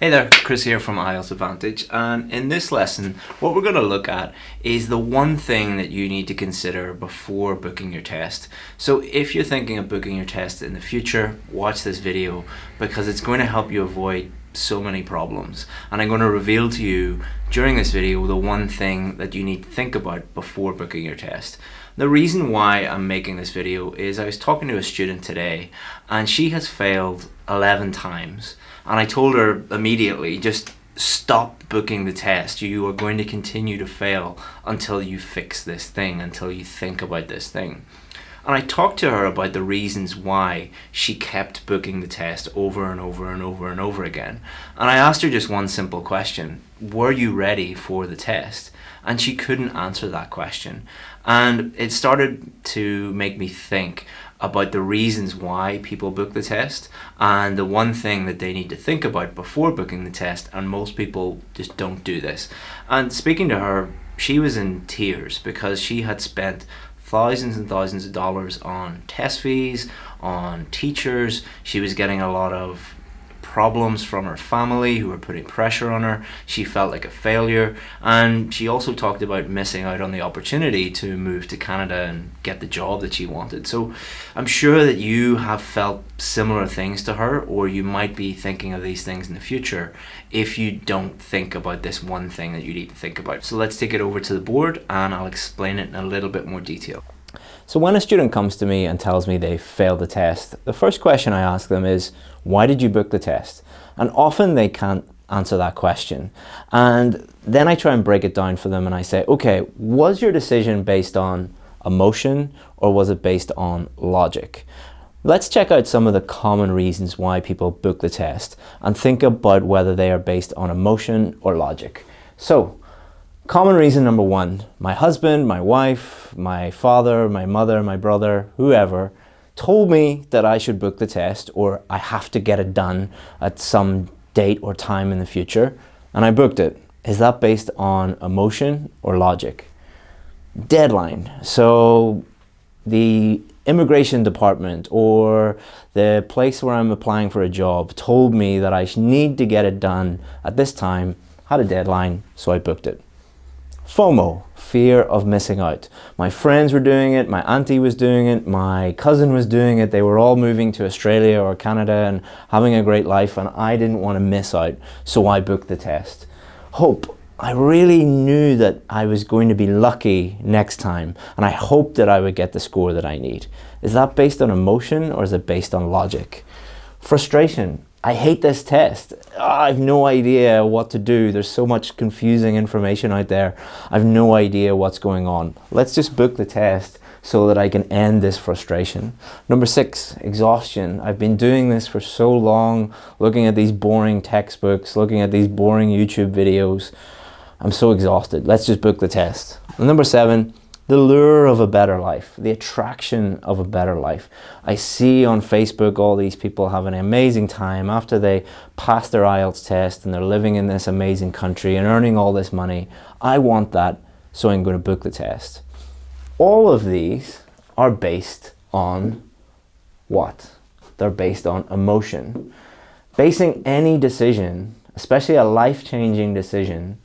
Hey there, Chris here from IELTS Advantage and in this lesson what we're going to look at is the one thing that you need to consider before booking your test. So if you're thinking of booking your test in the future, watch this video because it's going to help you avoid so many problems and I'm going to reveal to you during this video the one thing that you need to think about before booking your test. The reason why I'm making this video is I was talking to a student today and she has failed 11 times and I told her immediately, just stop booking the test. You are going to continue to fail until you fix this thing, until you think about this thing. And I talked to her about the reasons why she kept booking the test over and over and over and over again. And I asked her just one simple question. Were you ready for the test? And she couldn't answer that question. And it started to make me think about the reasons why people book the test and the one thing that they need to think about before booking the test and most people just don't do this. And speaking to her, she was in tears because she had spent thousands and thousands of dollars on test fees, on teachers. She was getting a lot of problems from her family who were putting pressure on her. She felt like a failure. And she also talked about missing out on the opportunity to move to Canada and get the job that she wanted. So I'm sure that you have felt similar things to her, or you might be thinking of these things in the future if you don't think about this one thing that you need to think about. So let's take it over to the board and I'll explain it in a little bit more detail. So when a student comes to me and tells me they failed the test, the first question I ask them is, why did you book the test? And often they can't answer that question. And then I try and break it down for them and I say, okay, was your decision based on emotion or was it based on logic? Let's check out some of the common reasons why people book the test and think about whether they are based on emotion or logic. So Common reason number one, my husband, my wife, my father, my mother, my brother, whoever, told me that I should book the test or I have to get it done at some date or time in the future, and I booked it. Is that based on emotion or logic? Deadline. So the immigration department or the place where I'm applying for a job told me that I need to get it done at this time, had a deadline, so I booked it. FOMO, fear of missing out. My friends were doing it, my auntie was doing it, my cousin was doing it. They were all moving to Australia or Canada and having a great life and I didn't want to miss out, so I booked the test. Hope. I really knew that I was going to be lucky next time and I hoped that I would get the score that I need. Is that based on emotion or is it based on logic? Frustration. I hate this test. Ah, oh, I have no idea what to do. There's so much confusing information out there. I have no idea what's going on. Let's just book the test so that I can end this frustration. Number six, exhaustion. I've been doing this for so long, looking at these boring textbooks, looking at these boring YouTube videos. I'm so exhausted. Let's just book the test. Number seven, the lure of a better life, the attraction of a better life. I see on Facebook all these people have an amazing time after they pass their IELTS test and they're living in this amazing country and earning all this money. I want that, so I'm going to book the test. All of these are based on what? They're based on emotion. Basing any decision, especially a life-changing decision,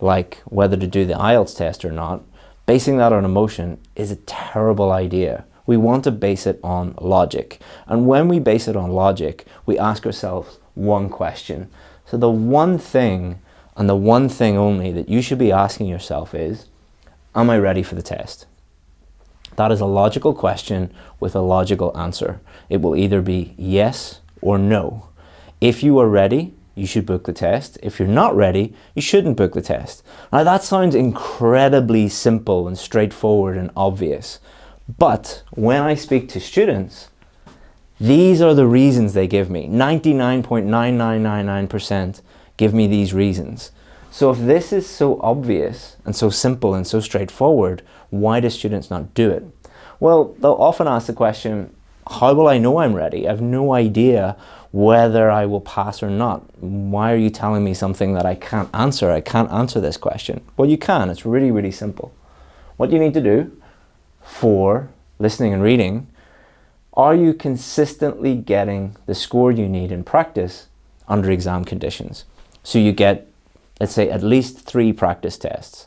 like whether to do the IELTS test or not, Basing that on emotion is a terrible idea. We want to base it on logic. And when we base it on logic, we ask ourselves one question. So the one thing and the one thing only that you should be asking yourself is, am I ready for the test? That is a logical question with a logical answer. It will either be yes or no. If you are ready, you should book the test. If you're not ready, you shouldn't book the test. Now that sounds incredibly simple and straightforward and obvious. But when I speak to students, these are the reasons they give me. 99.9999% give me these reasons. So if this is so obvious and so simple and so straightforward, why do students not do it? Well, they'll often ask the question, how will I know I'm ready? I have no idea whether I will pass or not. Why are you telling me something that I can't answer? I can't answer this question. Well, you can. It's really, really simple. What you need to do for listening and reading, are you consistently getting the score you need in practice under exam conditions. So you get, let's say, at least three practice tests.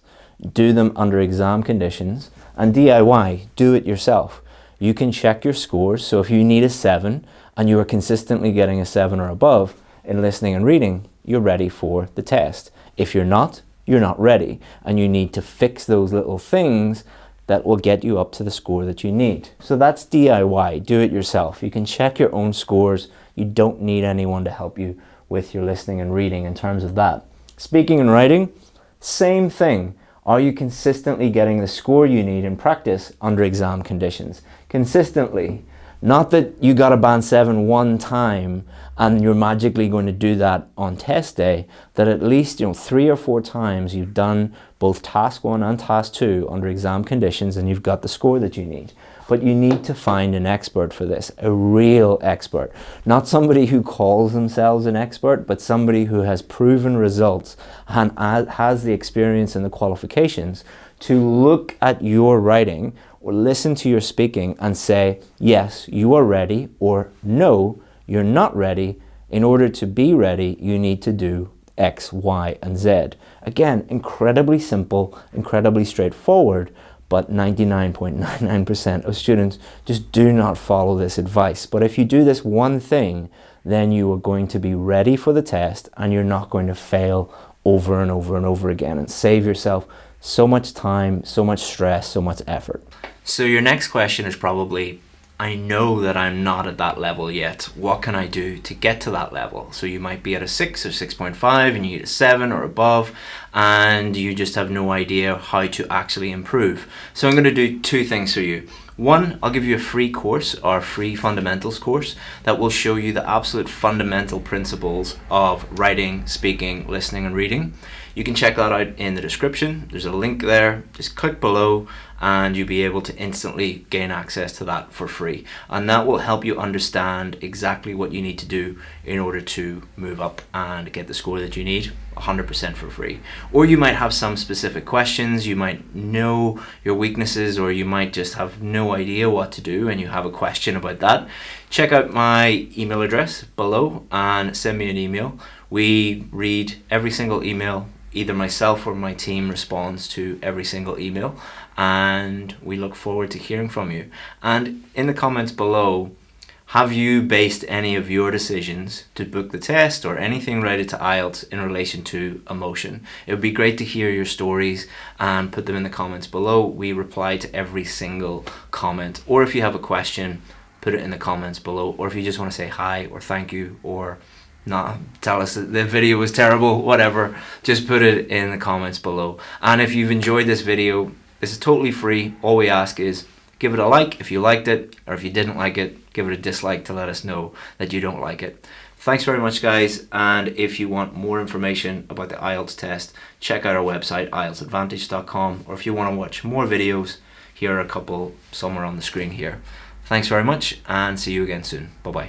Do them under exam conditions and DIY, do it yourself. You can check your scores. So if you need a seven and you are consistently getting a seven or above in listening and reading, you're ready for the test. If you're not, you're not ready and you need to fix those little things that will get you up to the score that you need. So that's DIY, do it yourself. You can check your own scores. You don't need anyone to help you with your listening and reading in terms of that. Speaking and writing, same thing. Are you consistently getting the score you need in practice under exam conditions? Consistently. Not that you got a band 7 one time and you're magically going to do that on test day, that at least you know three or four times you've done both task 1 and task 2 under exam conditions and you've got the score that you need. But you need to find an expert for this, a real expert. Not somebody who calls themselves an expert, but somebody who has proven results and has the experience and the qualifications to look at your writing or listen to your speaking and say, yes, you are ready, or no, you're not ready. In order to be ready, you need to do X, Y, and Z. Again, incredibly simple, incredibly straightforward, but 99.99% of students just do not follow this advice. But if you do this one thing, then you are going to be ready for the test and you're not going to fail over and over and over again and save yourself so much time, so much stress, so much effort. So your next question is probably, I know that I'm not at that level yet. What can I do to get to that level? So you might be at a 6 or 6.5 and you need a 7 or above and you just have no idea how to actually improve. So I'm going to do two things for you. One, I'll give you a free course, our free fundamentals course, that will show you the absolute fundamental principles of writing, speaking, listening and reading. You can check that out in the description. There's a link there. Just click below and you'll be able to instantly gain access to that for free. And that will help you understand exactly what you need to do in order to move up and get the score that you need 100% for free. Or you might have some specific questions, you might know your weaknesses, or you might just have no idea what to do and you have a question about that. Check out my email address below and send me an email. We read every single email either myself or my team responds to every single email and we look forward to hearing from you. And in the comments below, have you based any of your decisions to book the test or anything related to IELTS in relation to emotion? It would be great to hear your stories and put them in the comments below. We reply to every single comment. Or if you have a question, put it in the comments below. Or if you just want to say hi or thank you or not tell us that the video was terrible, whatever, just put it in the comments below. And if you've enjoyed this video, this is totally free. All we ask is give it a like if you liked it, or if you didn't like it, give it a dislike to let us know that you don't like it. Thanks very much guys and if you want more information about the IELTS test check out our website IELTSadvantage.com or if you want to watch more videos here are a couple somewhere on the screen here. Thanks very much and see you again soon. Bye bye.